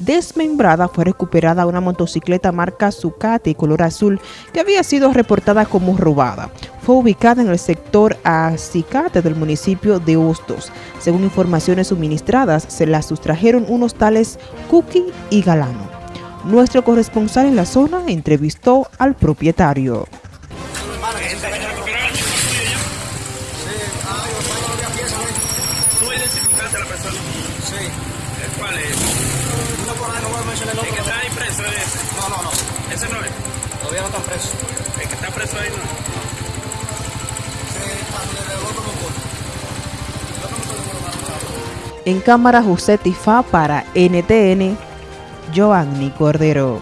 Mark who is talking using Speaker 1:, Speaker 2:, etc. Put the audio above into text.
Speaker 1: Desmembrada fue recuperada una motocicleta marca Zucati color azul que había sido reportada como robada. Fue ubicada en el sector Acicate del municipio de Hostos. Según informaciones suministradas, se la sustrajeron unos tales Cookie y Galano. Nuestro corresponsal en la zona entrevistó al propietario.
Speaker 2: ¿Cuál es?
Speaker 3: Uno por ahí no voy a mencionar el
Speaker 2: ¿El que
Speaker 3: nombre.
Speaker 2: está ahí preso es ese?
Speaker 3: No, no, no.
Speaker 2: ¿Ese no es?
Speaker 3: Todavía no están presos.
Speaker 2: El que está preso ahí no
Speaker 3: está
Speaker 1: En cámara José Tifá para NTN, Joanny Cordero.